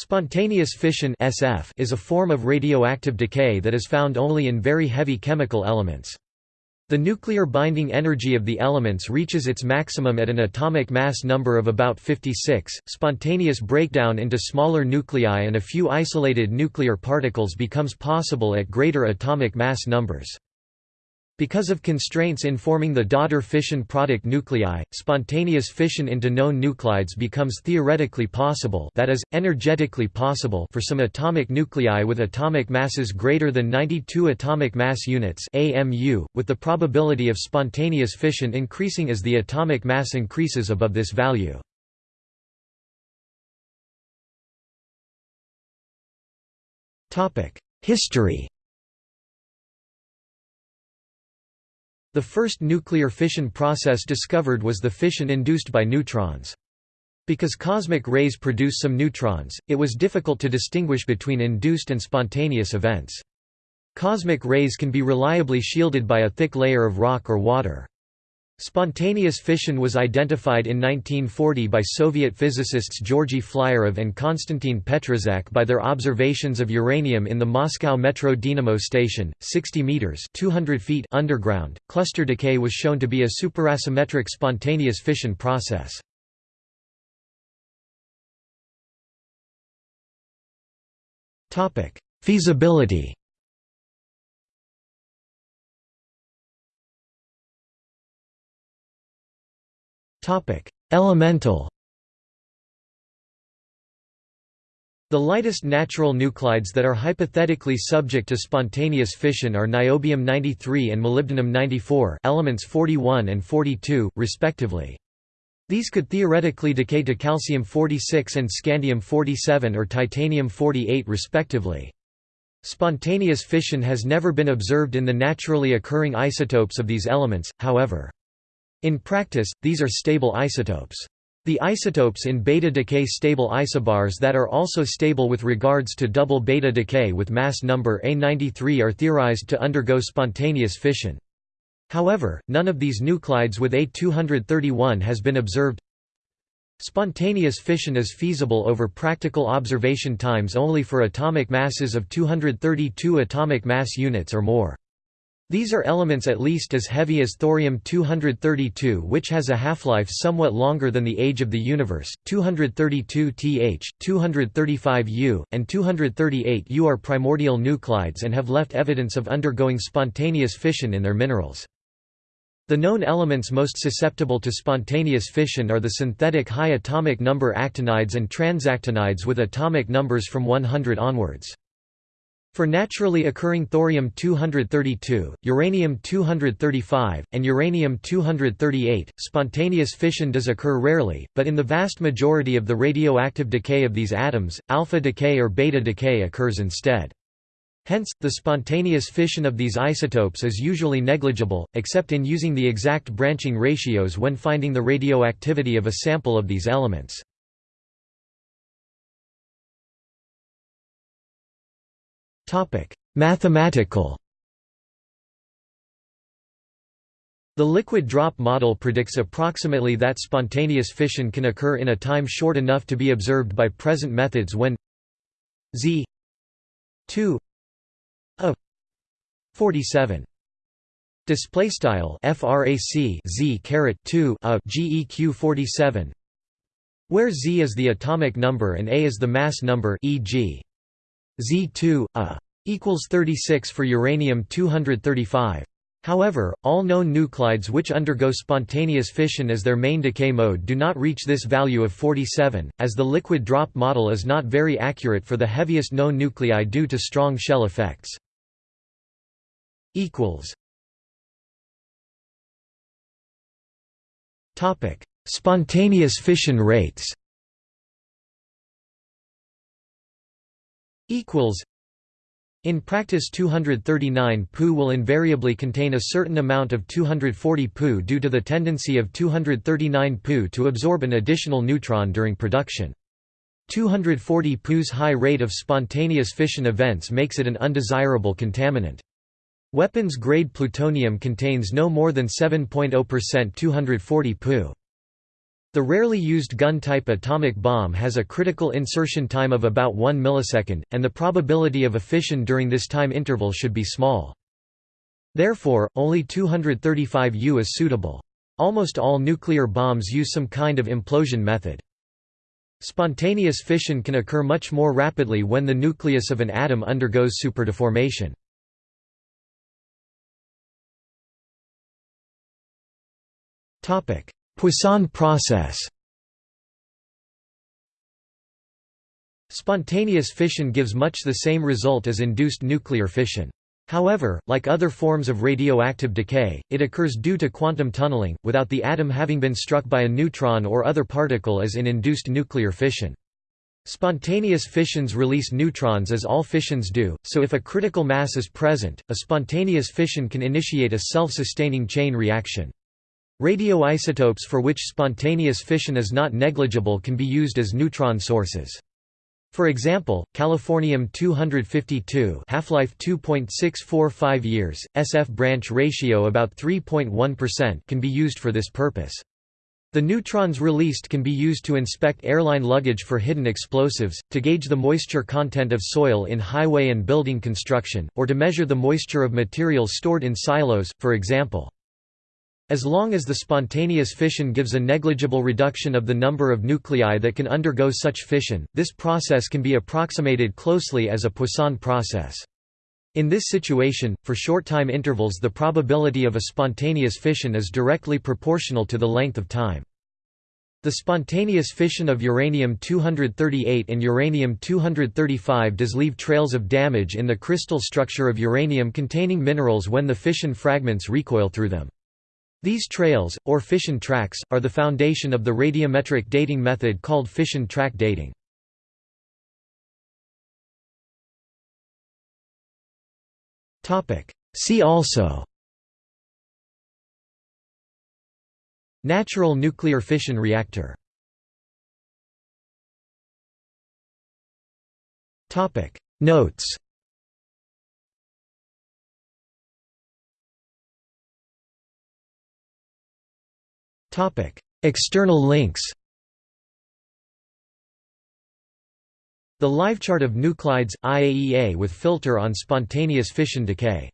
Spontaneous fission SF is a form of radioactive decay that is found only in very heavy chemical elements. The nuclear binding energy of the elements reaches its maximum at an atomic mass number of about 56. Spontaneous breakdown into smaller nuclei and a few isolated nuclear particles becomes possible at greater atomic mass numbers. Because of constraints in forming the daughter fission product nuclei, spontaneous fission into known nuclides becomes theoretically possible that is, energetically possible for some atomic nuclei with atomic masses greater than 92 atomic mass units AMU, with the probability of spontaneous fission increasing as the atomic mass increases above this value. History The first nuclear fission process discovered was the fission induced by neutrons. Because cosmic rays produce some neutrons, it was difficult to distinguish between induced and spontaneous events. Cosmic rays can be reliably shielded by a thick layer of rock or water. Spontaneous fission was identified in 1940 by Soviet physicists Georgy Flyorov and Konstantin Petrzhak by their observations of uranium in the Moscow Metro Dynamo station, 60 meters (200 feet) underground. Cluster decay was shown to be a superasymmetric spontaneous fission process. Topic: Feasibility Elemental The lightest natural nuclides that are hypothetically subject to spontaneous fission are niobium-93 and molybdenum-94 elements 41 and 42, respectively. These could theoretically decay to calcium-46 and scandium-47 or titanium-48 respectively. Spontaneous fission has never been observed in the naturally occurring isotopes of these elements, however. In practice, these are stable isotopes. The isotopes in beta decay stable isobars that are also stable with regards to double beta decay with mass number A93 are theorized to undergo spontaneous fission. However, none of these nuclides with A231 has been observed. Spontaneous fission is feasible over practical observation times only for atomic masses of 232 atomic mass units or more. These are elements at least as heavy as thorium-232 which has a half-life somewhat longer than the age of the universe, 232 Th, 235 U, and 238 U are primordial nuclides and have left evidence of undergoing spontaneous fission in their minerals. The known elements most susceptible to spontaneous fission are the synthetic high atomic number actinides and transactinides with atomic numbers from 100 onwards. For naturally occurring thorium-232, uranium-235, and uranium-238, spontaneous fission does occur rarely, but in the vast majority of the radioactive decay of these atoms, alpha decay or beta decay occurs instead. Hence, the spontaneous fission of these isotopes is usually negligible, except in using the exact branching ratios when finding the radioactivity of a sample of these elements. Topic: Mathematical. The liquid drop model predicts approximately that spontaneous fission can occur in a time short enough to be observed by present methods when z 2 a 47 display style frac z caret 2 a geq 47 where z is the atomic number and a is the mass number e.g. Z2, A equals 36 for uranium-235. However, all known nuclides which undergo spontaneous fission as their main decay mode do not reach this value of 47, as the liquid drop model is not very accurate for the heaviest known nuclei due to strong shell effects. Spontaneous fission rates equals in practice 239 Pu will invariably contain a certain amount of 240 Pu due to the tendency of 239 Pu to absorb an additional neutron during production. 240 Pu's high rate of spontaneous fission events makes it an undesirable contaminant. Weapons-grade plutonium contains no more than 7.0% 240 Pu. The rarely used gun-type atomic bomb has a critical insertion time of about 1 millisecond, and the probability of a fission during this time interval should be small. Therefore, only 235 U is suitable. Almost all nuclear bombs use some kind of implosion method. Spontaneous fission can occur much more rapidly when the nucleus of an atom undergoes superdeformation. Poisson process Spontaneous fission gives much the same result as induced nuclear fission. However, like other forms of radioactive decay, it occurs due to quantum tunneling, without the atom having been struck by a neutron or other particle as in induced nuclear fission. Spontaneous fissions release neutrons as all fissions do, so if a critical mass is present, a spontaneous fission can initiate a self-sustaining chain reaction. Radioisotopes for which spontaneous fission is not negligible can be used as neutron sources. For example, californium-252 half-life 2.645 years, SF branch ratio about 3.1% can be used for this purpose. The neutrons released can be used to inspect airline luggage for hidden explosives, to gauge the moisture content of soil in highway and building construction, or to measure the moisture of materials stored in silos, for example. As long as the spontaneous fission gives a negligible reduction of the number of nuclei that can undergo such fission, this process can be approximated closely as a Poisson process. In this situation, for short time intervals the probability of a spontaneous fission is directly proportional to the length of time. The spontaneous fission of uranium-238 and uranium-235 does leave trails of damage in the crystal structure of uranium-containing minerals when the fission fragments recoil through them. These trails, or fission tracks, are the foundation of the radiometric dating method called fission track dating. See also Natural nuclear fission reactor Notes External links The live chart of nuclides, IAEA with filter on spontaneous fission decay